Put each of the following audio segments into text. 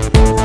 Spice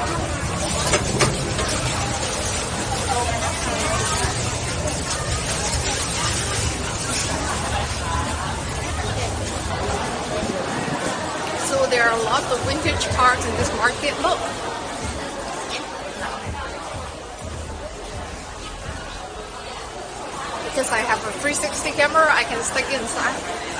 So there are a lot of vintage cars in this market. Look. Because I have a 360 camera, I can stick inside.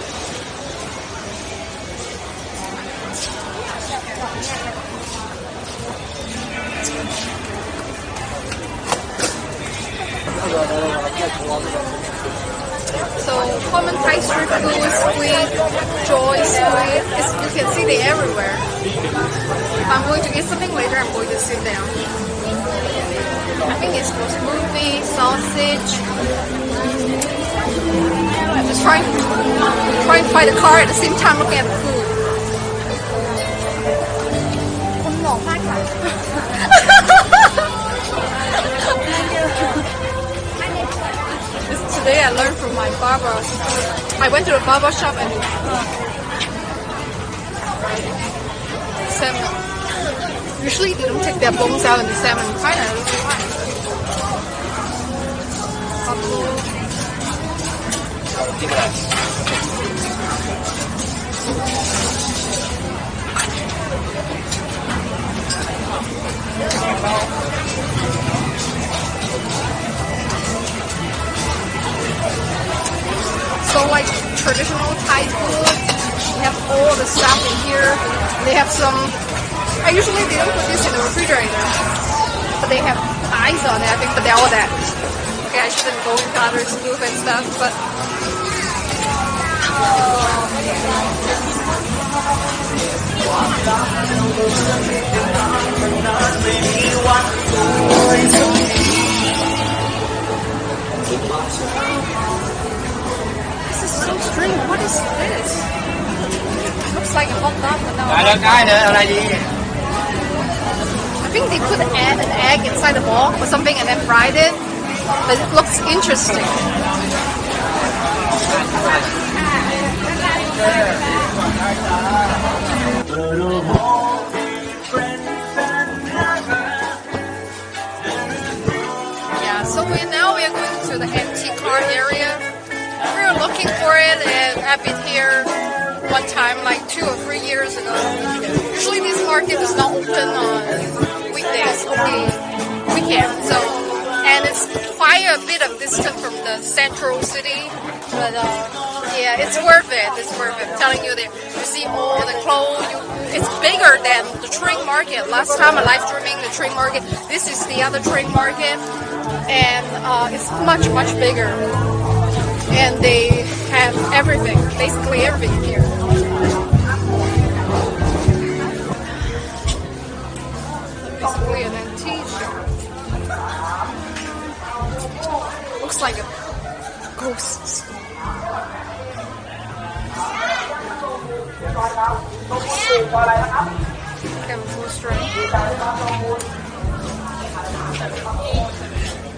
squid, joy squid. It's, you can see they everywhere. If I'm going to eat something later, I'm going to sit down. I think it's for smoothie, sausage. I'm just trying, trying to find the car at the same time looking at the food. today I learned from my barber. I went to the barber shop and salmon. Usually they don't take their bones out and the salmon kind of looks fine. Couple. So like traditional Thai food, they have all the stuff in here. They have some. I usually they don't put this in the refrigerator, but they have eyes on it. I think, but they're all that. Okay, I shouldn't go into other soup and stuff, but is so strange. What is this? It looks like a hot dog without. I don't kind of already. I think they put an egg inside the ball or something and then fried it. But it looks interesting. Is not open on weekdays, only weekends. So and it's quite a bit of distance from the central city. But uh, yeah, it's worth it. It's worth it. I'm telling you that you see all the clothes. You, it's bigger than the train market. Last time I live streaming the train market. This is the other train market, and uh, it's much much bigger. And they have everything, basically everything here. Like a ghost. Strength.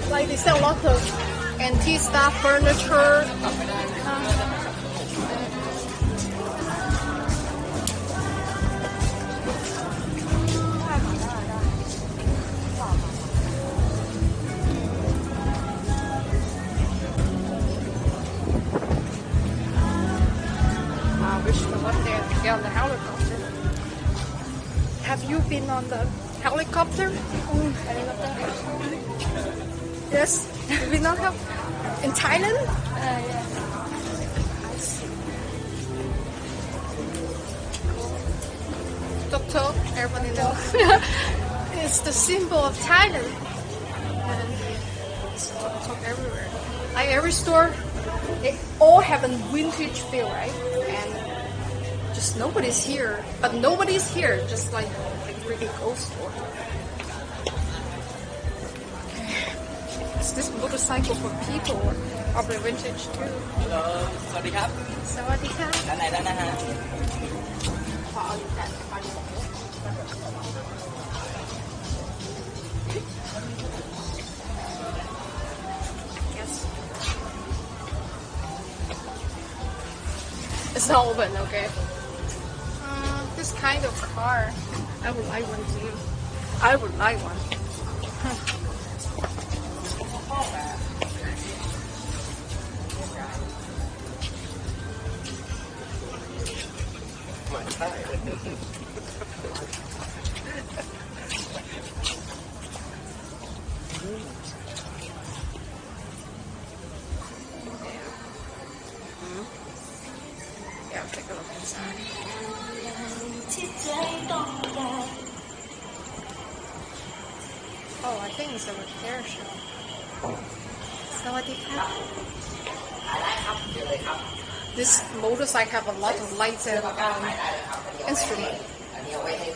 Like they sell lots of antique stuff, furniture. On the helicopter. Have you been on the helicopter? Yes. Have you not have in Thailand? Tok Tok, everybody knows. it's the symbol of Thailand. And it's Tok everywhere. Like every store, they all have a vintage feel, right? And just nobody's here, but nobody's here, just like like really ghost story. Okay. Is this motorcycle for people or are vintage too? Hello, sorry up. Sorry up. Yes. It's not open, okay? Kind of car, I would like one too. I would like one. Hmm? Yeah, I'll take a look inside. Oh, I think it's a repair shop. Sawadika. this motorcycle have a lot of lights and um, อัน instrument. นี้เอาไว้ให้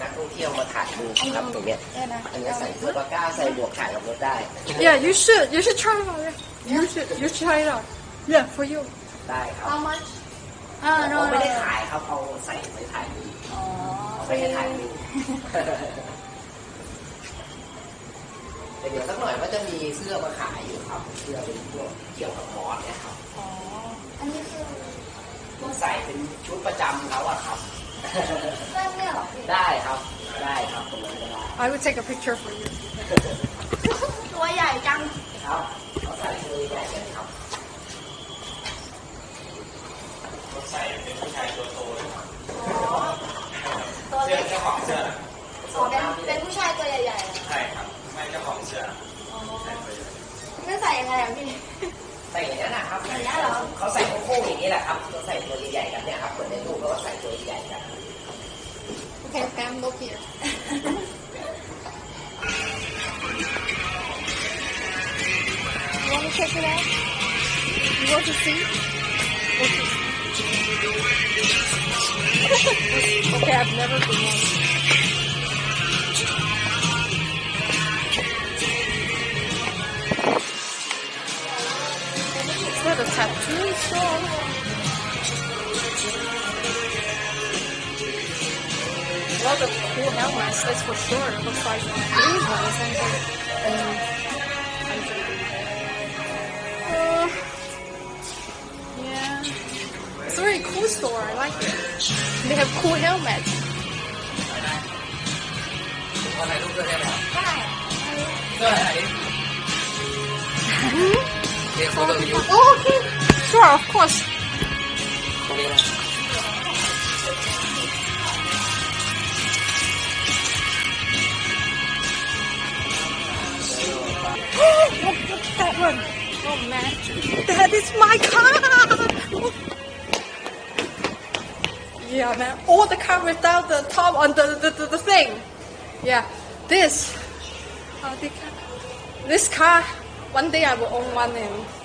นักท่องเที่ยวมาถ่ายรูปครับตรงเนี้ย เนี่ยนะ อันนี้ใส่เสื้อปากก้าใส่หมวกถ่ายกับรถได้ Yeah, you should. You should try it out. Yeah. You should. You should try it out. Yeah, for you. ได้ครับ how much อ่า no เขา no ไม่ได้ขายครับเอาใส่ไปถ่ายรูปอ๋อเอาไปให้ถ่ายรูปแต่เดี๋ยวสักหน่อยก็จะมีเสื้อมาขายอยู่ครับ เสื้อเป็นพวกเกี่ยวกับมอสเนี่ยครับอ๋ออันนี้คือต้องใส่เป็นชุดประจำเขาอะครับเส้นเนี่ยเหรอพี่ได้ครับ ได้ครับตรงนั้นก็ได้ I will take a picture for you. ตัวใหญ่จังครับเขาใส่ตัวใหญ่กันครับ ตัวเล็กเจ้าของเสื้อเป็นเป็นผู้ชายตัวใหญ่ๆเหรอ ใช่ครับ ไม่เจ้าของเสื้อ อ๋อไม่ใส่ยังไงอะพี่ ใส่อย่างนั้นนะครับ อย่างนี้เหรอ เขา ใส่โค้งๆอย่างนี้แหละครับเขาใส่ตัวใหญ่ๆกันเนี่ยครับเหมือนในรูปเขาก็ใส่ตัวใหญ่กัน Okay, Pam, look here. You want to check it out? You want to see? Okay. okay, I've never been one. tattoo store. Well, the cool helmets, that's for sure. It looks like these ones and and uh, yeah. It's a very cool store. I like it. They have cool helmets. ว่าถ่ายรูปด้วยได้ไหมครับ ได้ เสื้อไหนเรี Sure, of course. look at that one. Oh man, that is my car. yeah man, all the car without the top on the, the, the, the thing. Yeah, this. This car, one day I will own one and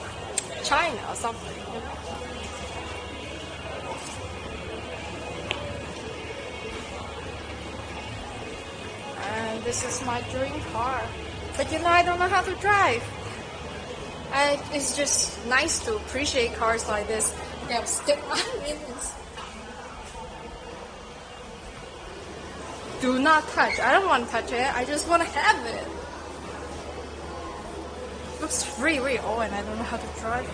China or something. You know? And this is my dream car. But you know, I don't know how to drive. And it's just nice to appreciate cars like this. They have stick. Do not touch. I don't want to touch it. I just want to have it. It looks really, really old oh, and I don't know how to drive.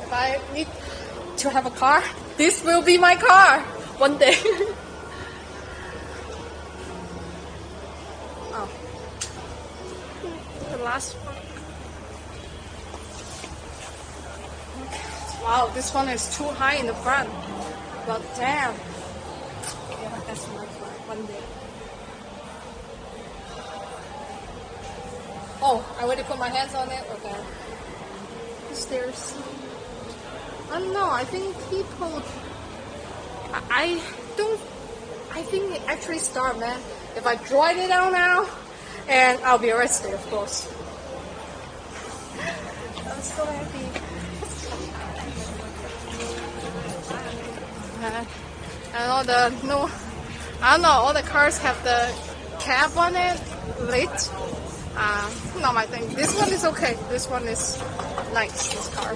If I need to have a car, this will be my car one day. oh. The last one. Wow, this one is too high in the front. But damn. Yeah, that's my car one day. Oh, I already put my hands on it? Okay. Stairs. I don't know, I think people I- I don't. I think it actually start, man. If I drive it out now, and I'll be arrested, of course. I'm so happy. And all the no, I don't know. All the cars have the cap on it, lit. Uh, not my thing. This one is okay. This one is nice. This car.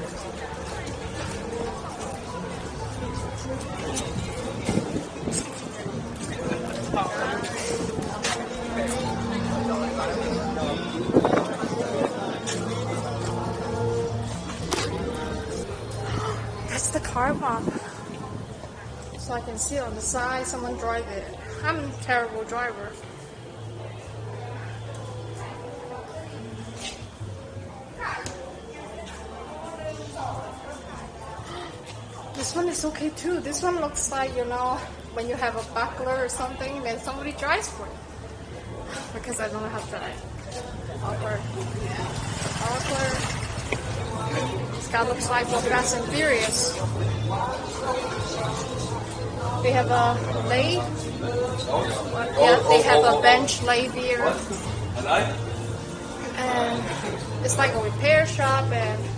That's the car map. So I can see on the side someone drive it. I'm a terrible driver. Is okay too. This one looks like, you know, when you have a buckler or something, then somebody drives for it. Because I don't to drive. Awkward. Awkward. This guy looks like for Fast and Furious. They have a lathe. Yeah, they have a bench lathe here. and it's like a repair shop and